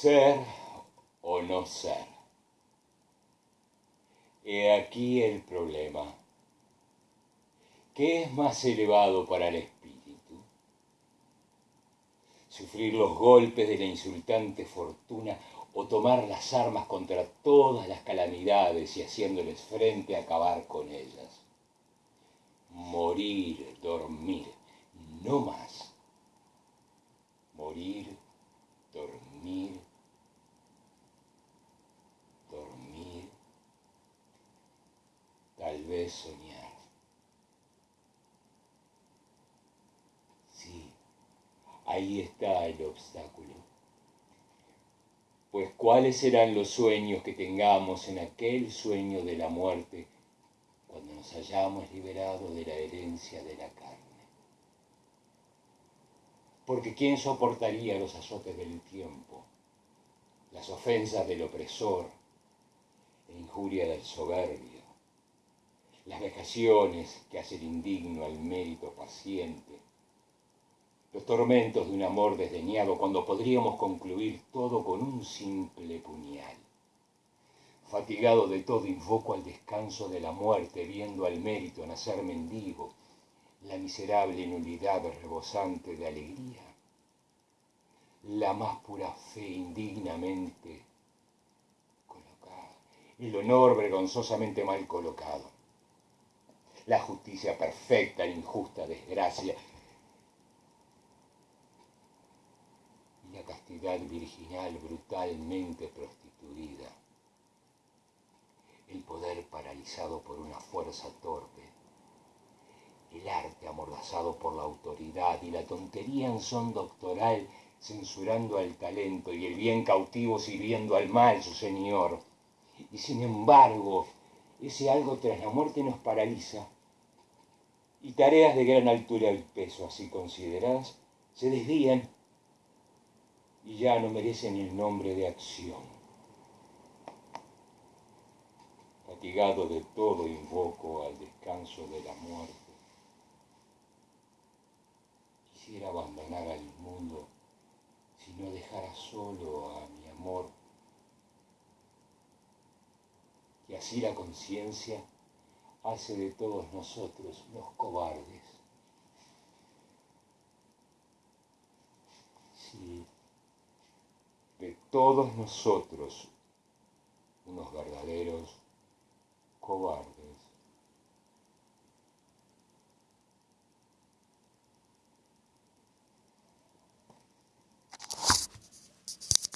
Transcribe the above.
Ser o no ser. He aquí el problema. ¿Qué es más elevado para el espíritu? Sufrir los golpes de la insultante fortuna o tomar las armas contra todas las calamidades y haciéndoles frente a acabar con ellas. Morir, dormir, no más. Morir, dormir, dormir, soñar. Sí, ahí está el obstáculo. Pues cuáles serán los sueños que tengamos en aquel sueño de la muerte cuando nos hayamos liberado de la herencia de la carne. Porque ¿quién soportaría los azotes del tiempo, las ofensas del opresor, la injuria del soberbio, las vejaciones que hacen indigno al mérito paciente, los tormentos de un amor desdeñado cuando podríamos concluir todo con un simple puñal? Fatigado de todo, invoco al descanso de la muerte, viendo al mérito nacer mendigo, la miserable nulidad rebosante de alegría, la más pura fe indignamente colocada, el honor vergonzosamente mal colocado, la justicia perfecta, la injusta desgracia, la castidad virginal brutalmente prostituida, el poder paralizado por una fuerza torpe, el arte amordazado por la autoridad y la tontería en son doctoral censurando al talento y el bien cautivo sirviendo al mal su señor. Y sin embargo, ese algo tras la muerte nos paraliza. Y tareas de gran altura y peso así consideradas se desvían y ya no merecen el nombre de acción. Fatigado de todo invoco al descanso de la muerte quisiera abandonar al mundo si no dejara solo a mi amor, y así la conciencia hace de todos nosotros unos cobardes. Sí, de todos nosotros unos verdaderos cobardes.